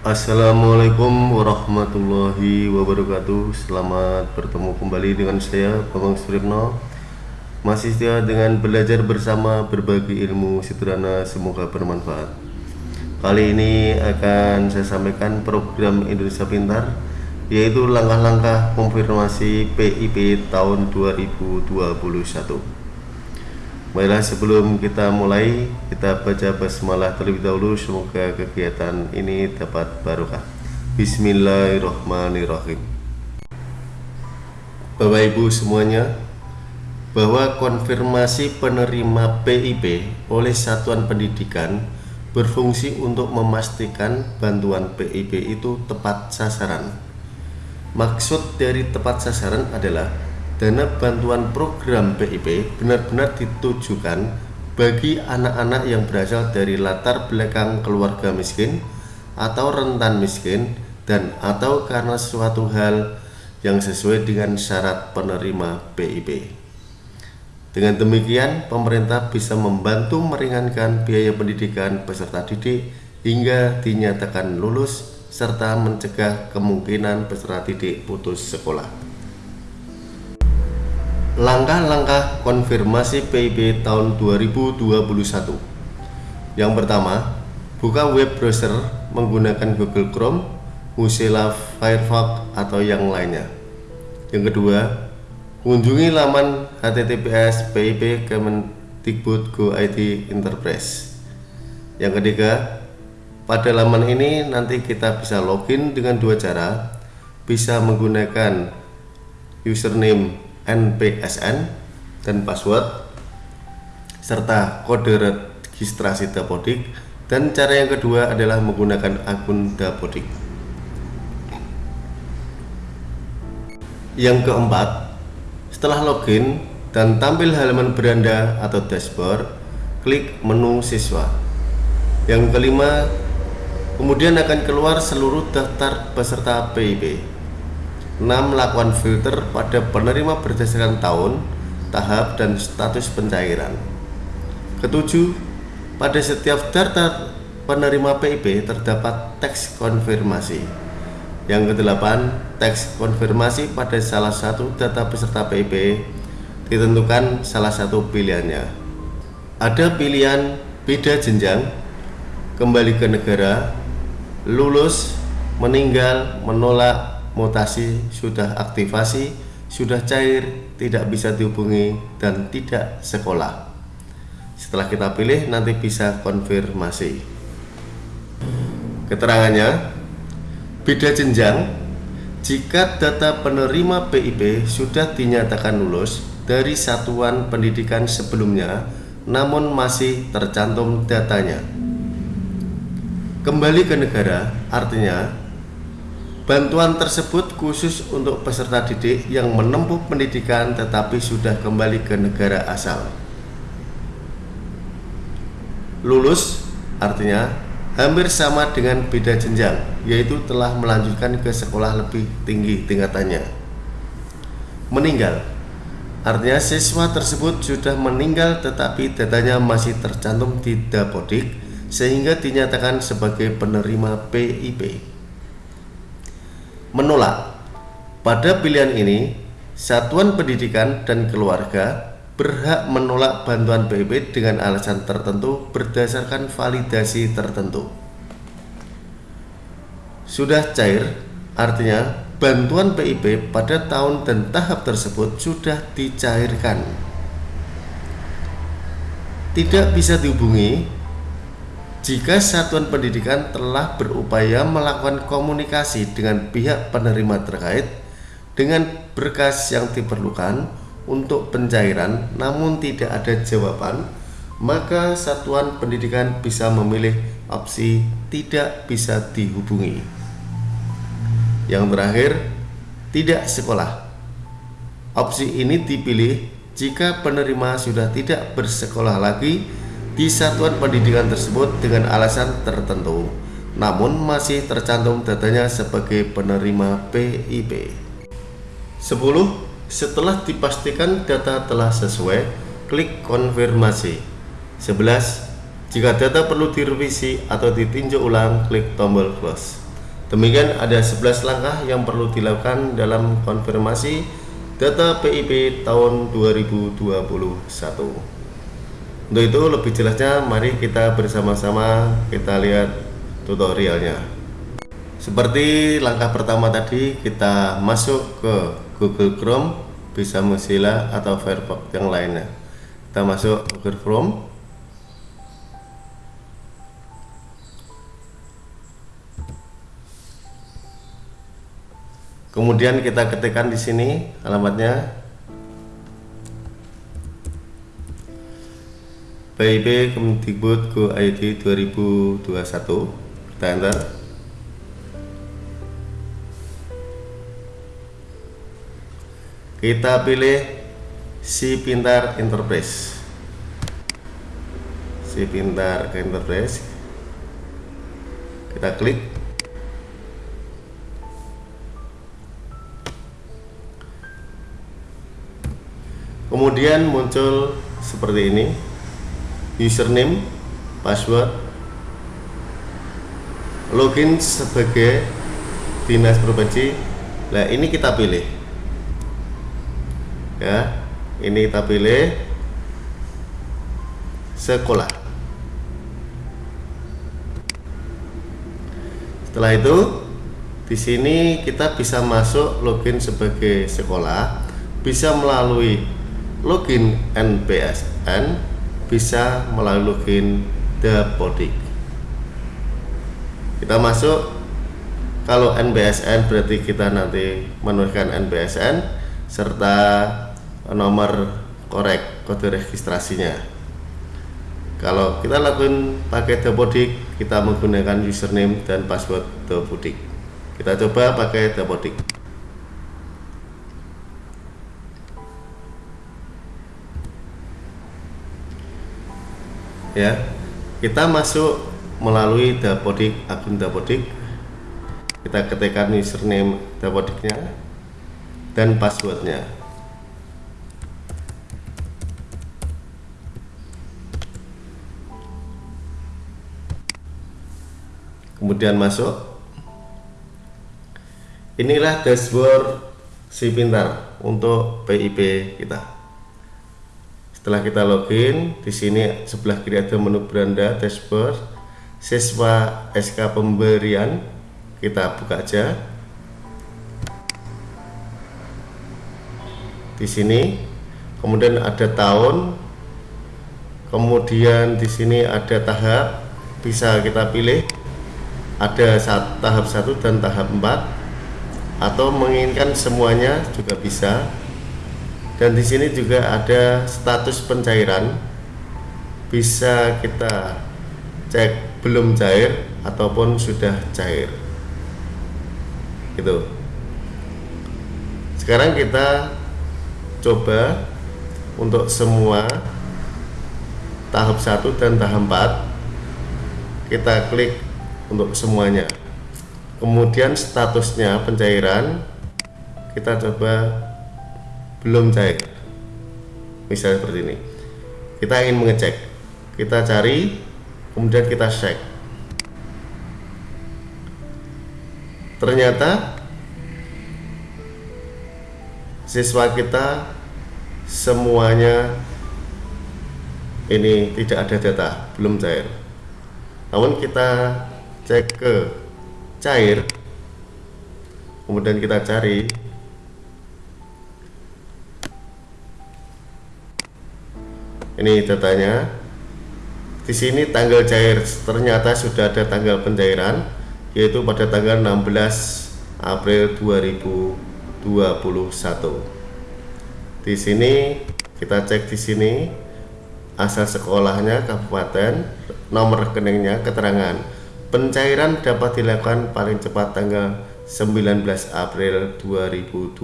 Assalamualaikum warahmatullahi wabarakatuh. Selamat bertemu kembali dengan saya Bambang Suripno Masih setia dengan belajar bersama berbagi ilmu sederhana semoga bermanfaat. Kali ini akan saya sampaikan program Indonesia Pintar Yaitu langkah-langkah konfirmasi PIP tahun 2021 Baiklah sebelum kita mulai kita baca basmalah terlebih dahulu semoga kegiatan ini dapat barokah. Bismillahirrahmanirrahim. Bapak Ibu semuanya, bahwa konfirmasi penerima PIP oleh satuan pendidikan berfungsi untuk memastikan bantuan PIP itu tepat sasaran. Maksud dari tepat sasaran adalah dana bantuan program PIP benar-benar ditujukan bagi anak-anak yang berasal dari latar belakang keluarga miskin atau rentan miskin dan atau karena suatu hal yang sesuai dengan syarat penerima PIP. Dengan demikian, pemerintah bisa membantu meringankan biaya pendidikan peserta didik hingga dinyatakan lulus serta mencegah kemungkinan peserta didik putus sekolah. Langkah-langkah konfirmasi PIB tahun 2021 Yang pertama, buka web browser menggunakan Google Chrome, Mozilla Firefox, atau yang lainnya. Yang kedua, kunjungi laman https PIB Kemendikbud Go IT Enterprise. Yang ketiga, pada laman ini nanti kita bisa login dengan dua cara. Bisa menggunakan username NPSN dan password serta kode registrasi Dapodik. Dan cara yang kedua adalah menggunakan akun Dapodik. Yang keempat setelah login dan tampil halaman beranda atau dashboard klik menu siswa. Yang kelima kemudian akan keluar seluruh daftar peserta PIB 6. Melakukan filter pada penerima berdasarkan tahun, tahap, dan status pencairan. Ketujuh, pada setiap daftar penerima PIP terdapat teks konfirmasi. Yang kedelapan, teks konfirmasi pada salah satu data peserta PIP ditentukan salah satu pilihannya. Ada pilihan beda jenjang, kembali ke negara, lulus, meninggal, menolak, mutasi sudah aktivasi, sudah cair, tidak bisa dihubungi, dan tidak sekolah. Setelah kita pilih, nanti bisa konfirmasi. Keterangannya, beda jenjang, jika data penerima PIP sudah dinyatakan lulus dari satuan pendidikan sebelumnya, namun masih tercantum datanya. Kembali ke negara, artinya Bantuan tersebut khusus untuk peserta didik yang menempuh pendidikan tetapi sudah kembali ke negara asal. Lulus artinya hampir sama dengan beda jenjang, yaitu telah melanjutkan ke sekolah lebih tinggi tingkatannya. Meninggal artinya siswa tersebut sudah meninggal tetapi datanya masih tercantum di Dapodik sehingga dinyatakan sebagai penerima PIP menolak. Pada pilihan ini, satuan pendidikan dan keluarga berhak menolak bantuan PIP dengan alasan tertentu berdasarkan validasi tertentu. Sudah cair, artinya bantuan PIP pada tahun dan tahap tersebut sudah dicairkan. Tidak bisa dihubungi jika satuan pendidikan telah berupaya melakukan komunikasi dengan pihak penerima terkait dengan berkas yang diperlukan untuk pencairan namun tidak ada jawaban, maka satuan pendidikan bisa memilih opsi tidak bisa dihubungi. Yang terakhir, tidak sekolah. Opsi ini dipilih jika penerima sudah tidak bersekolah lagi di satuan pendidikan tersebut dengan alasan tertentu namun masih tercantum datanya sebagai penerima PIP 10. Setelah dipastikan data telah sesuai, klik konfirmasi 11. Jika data perlu direvisi atau ditinjau ulang, klik tombol close Demikian ada 11 langkah yang perlu dilakukan dalam konfirmasi data PIP tahun 2021. Untuk itu lebih jelasnya mari kita bersama-sama kita lihat tutorialnya. Seperti langkah pertama tadi kita masuk ke Google Chrome bisa Mozilla atau Firefox yang lainnya. Kita masuk Google Chrome kemudian kita ketikkan di sini alamatnya PIB Kemdikbud Go ID 2021 kita enter kita pilih si pintar enterprise. Si pintar enterprise. Kita klik. Kemudian muncul seperti ini username password login sebagai dinas provinsi. Nah ini kita pilih. Ya ini kita pilih sekolah. Setelah itu di sini kita bisa masuk login sebagai sekolah bisa melalui login NPSN bisa melalui login Dapodik kita masuk. Kalau NPSN berarti kita nanti menuliskan NPSN serta nomor korek kode registrasinya. Kalau kita lakukan pakai Dapodik kita menggunakan username dan password Dapodik kita coba pakai Dapodik ya. Kita masuk melalui dapodik akun dapodik. Kita ketikkan username dapodiknya dan passwordnya. Kemudian masuk. Inilah dashboard si pintar untuk PIP kita setelah kita login di sini sebelah kiri ada menu beranda dashboard siswa SK pemberian. Kita buka aja. Di sini kemudian ada tahun. Kemudian di sini ada tahap bisa kita pilih. Ada saat, tahap satu dan tahap 4 atau menginginkan semuanya juga bisa dan di sini juga ada status pencairan. Bisa kita cek belum cair ataupun sudah cair. Gitu. Sekarang kita coba untuk semua tahap 1 dan tahap 4 kita klik untuk semuanya. Kemudian statusnya pencairan kita coba belum cair misalnya seperti ini. Kita ingin mengecek. Kita cari kemudian kita cek. Ternyata siswa kita semuanya ini tidak ada data. Belum cair namun kita cek ke cair. Kemudian kita cari ini datanya. Di sini tanggal cair ternyata sudah ada tanggal pencairan yaitu pada tanggal 16 April 2021 di sini kita cek di sini asal sekolahnya kabupaten nomor rekeningnya keterangan. Pencairan dapat dilakukan paling cepat tanggal 19 April 2021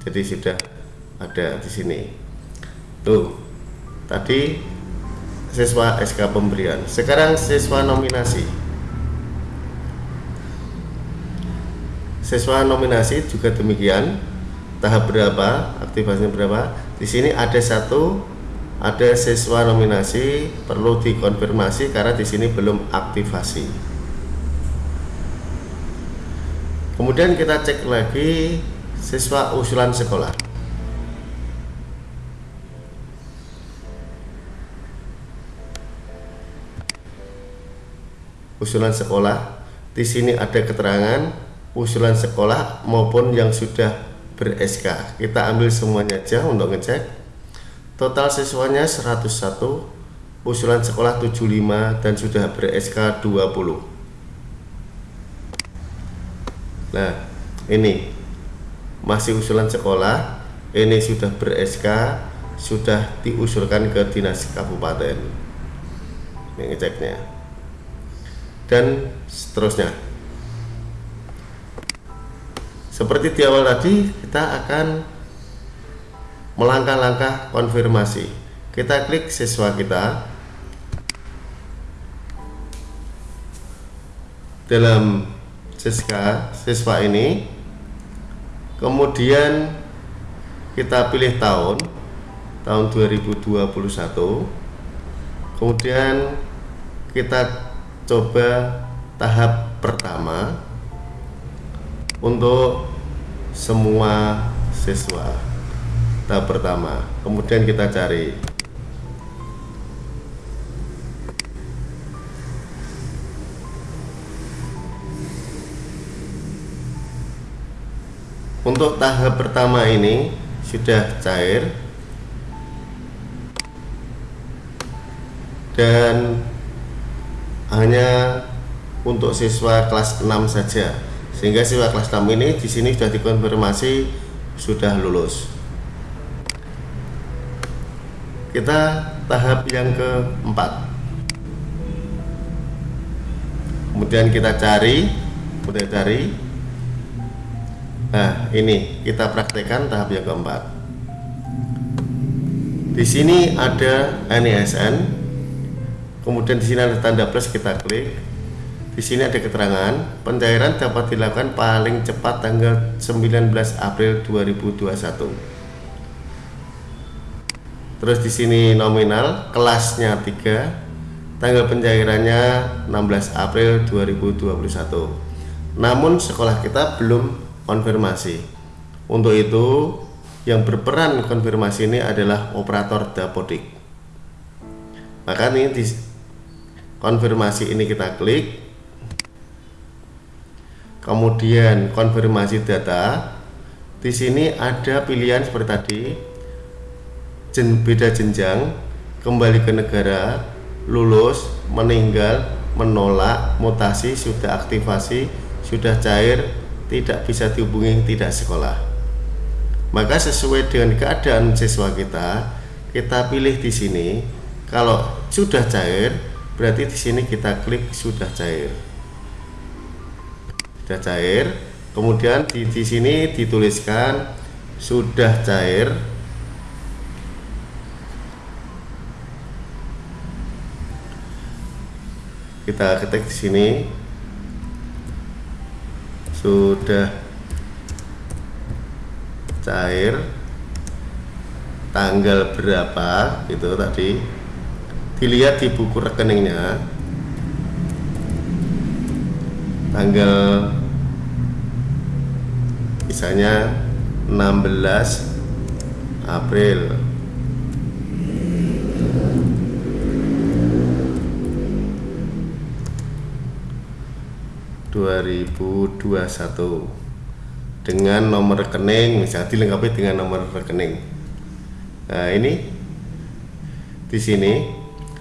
jadi sudah ada di sini tuh tadi siswa SK pemberian. Sekarang siswa nominasi. Siswa nominasi juga demikian. Tahap berapa aktivasinya berapa? Di sini ada satu ada siswa nominasi perlu dikonfirmasi karena di sini belum aktivasi. Kemudian kita cek lagi siswa usulan sekolah usulan sekolah. Di sini ada keterangan usulan sekolah maupun yang sudah ber-SK kita ambil semuanya aja untuk ngecek. Total siswanya 101 usulan sekolah 75 dan sudah ber-SK 20 nah ini. Masih usulan sekolah ini sudah ber-SK sudah diusulkan ke dinas kabupaten. Ini ngeceknya dan seterusnya. Seperti di awal tadi kita akan melangkah-langkah konfirmasi. Kita klik siswa kita. Dalam siswa siswa ini. Kemudian kita pilih tahun tahun 2021 kemudian kita coba tahap pertama untuk semua siswa. Tahap pertama kemudian kita cari. Untuk tahap pertama ini sudah cair. Dan hanya untuk siswa kelas 6 saja. Sehingga siswa kelas 6 ini di sini sudah dikonfirmasi sudah lulus. Kita tahap yang keempat. Kemudian kita cari kemudian cari. Nah ini kita praktekkan tahap yang keempat. Di sini ada NISN kemudian di sini ada tanda plus kita klik. Di sini ada keterangan pencairan dapat dilakukan paling cepat tanggal 19 April 2021 terus di sini nominal kelasnya 3 tanggal pencairannya 16 April 2021 namun sekolah kita belum konfirmasi. Untuk itu yang berperan konfirmasi ini adalah operator dapodik. Maka ini konfirmasi ini kita klik. Kemudian konfirmasi data. Di sini ada pilihan seperti tadi. Jen, beda jenjang. Kembali ke negara lulus meninggal menolak mutasi sudah aktivasi sudah cair tidak bisa dihubungi tidak sekolah. Maka sesuai dengan keadaan siswa kita kita pilih di sini. Kalau sudah cair berarti di sini kita klik sudah cair. Sudah cair. Kemudian di, di sini dituliskan sudah cair. Kita ketik di sini. Sudah cair. Tanggal berapa? Itu tadi dilihat di buku rekeningnya. Tanggal misalnya 16 April. dua ribu dua satu. Dengan nomor rekening misalnya dilengkapi dengan nomor rekening. Nah ini di sini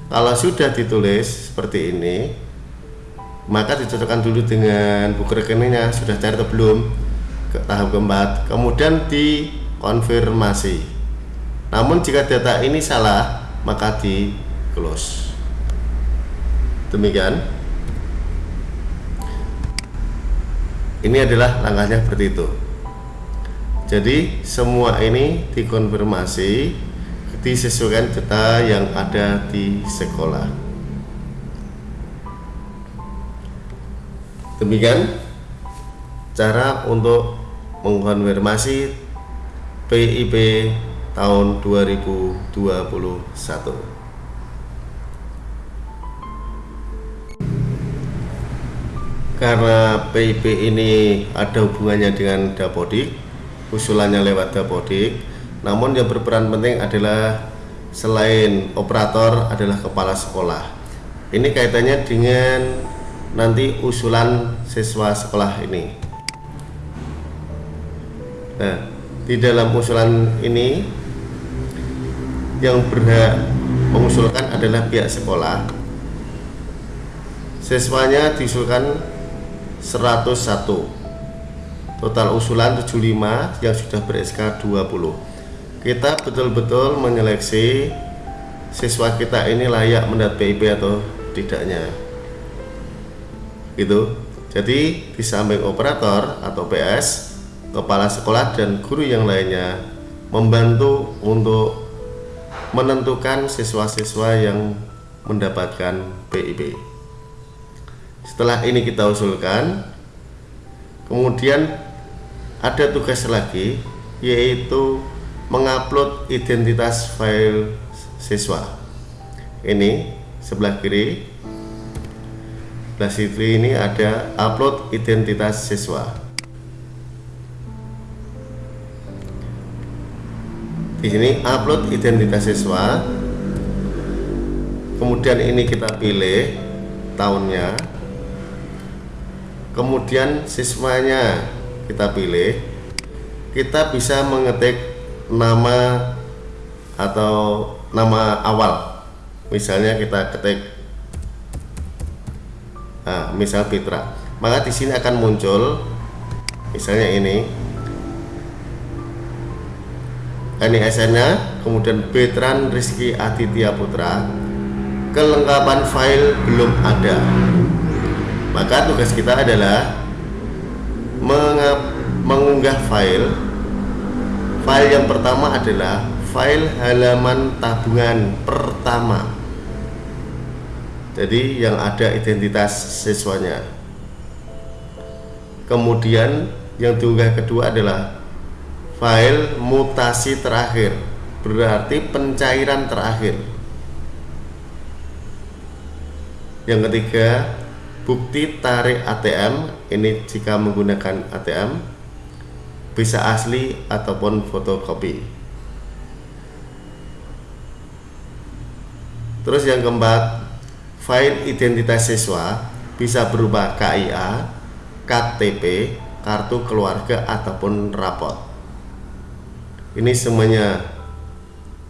kalau sudah ditulis seperti ini maka dicocokkan dulu dengan buku rekeningnya sudah cari atau belum ke tahap keempat kemudian dikonfirmasi. Namun jika data ini salah maka di close. Demikian. Ini adalah langkahnya seperti itu. Jadi semua ini dikonfirmasi disesuaikan data yang ada di sekolah. Demikian cara untuk mengkonfirmasi PIP tahun 2021. karena PIP ini ada hubungannya dengan Dapodik usulannya lewat Dapodik namun yang berperan penting adalah selain operator adalah kepala sekolah. Ini kaitannya dengan nanti usulan siswa sekolah ini. Nah di dalam usulan ini yang berhak mengusulkan adalah pihak sekolah. Siswanya diusulkan 101 total usulan 75 yang sudah ber SK 20 kita betul-betul menyeleksi siswa kita ini layak mendapat PIP atau tidaknya. Gitu. Jadi di samping operator atau PS kepala sekolah dan guru yang lainnya membantu untuk menentukan siswa-siswa yang mendapatkan PIP setelah ini kita usulkan kemudian ada tugas lagi yaitu mengupload identitas file siswa. Ini sebelah kiri. Sebelah kiri ini ada upload identitas siswa. Di sini upload identitas siswa. Kemudian ini kita pilih tahunnya. Kemudian siswanya kita pilih. Kita bisa mengetik nama atau nama awal. Misalnya kita ketik nah, misal Fitra. Maka di sini akan muncul misalnya ini. Ini SN nya kemudian Betran Rizky Aditya Putra. Kelengkapan file belum ada. Maka tugas kita adalah mengunggah file file yang pertama adalah file halaman tabungan pertama. Jadi yang ada identitas siswanya. Kemudian yang diunggah kedua adalah file mutasi terakhir berarti pencairan terakhir. Yang ketiga bukti tarik ATM ini jika menggunakan ATM bisa asli ataupun fotokopi. Terus yang keempat file identitas siswa bisa berupa KIA KTP kartu keluarga ataupun rapot. Ini semuanya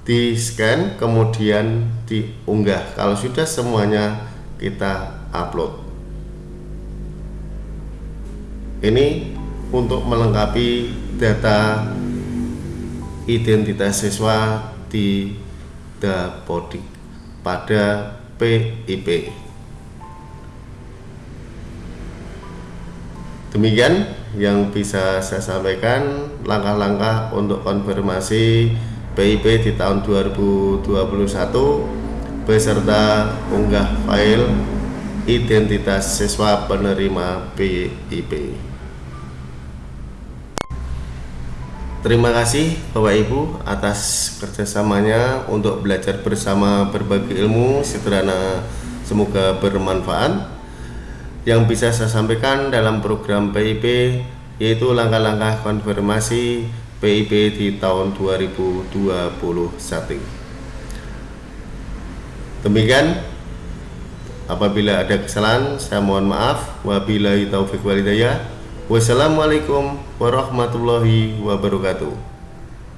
di scan kemudian diunggah. Kalau sudah semuanya kita upload. Ini untuk melengkapi data identitas siswa di Dapodik pada PIP demikian yang bisa saya sampaikan langkah-langkah untuk konfirmasi PIP di tahun 2021 beserta unggah file identitas siswa penerima PIP. Terima kasih Bapak Ibu atas kerjasamanya untuk belajar bersama berbagi ilmu sederhana semoga bermanfaat. Yang bisa saya sampaikan dalam program PIP yaitu langkah-langkah konfirmasi PIP di tahun 2021 demikian apabila ada kesalahan saya mohon maaf. Wabillahi taufiq walidayah wassalamualaikum warahmatullahi wabarakatuh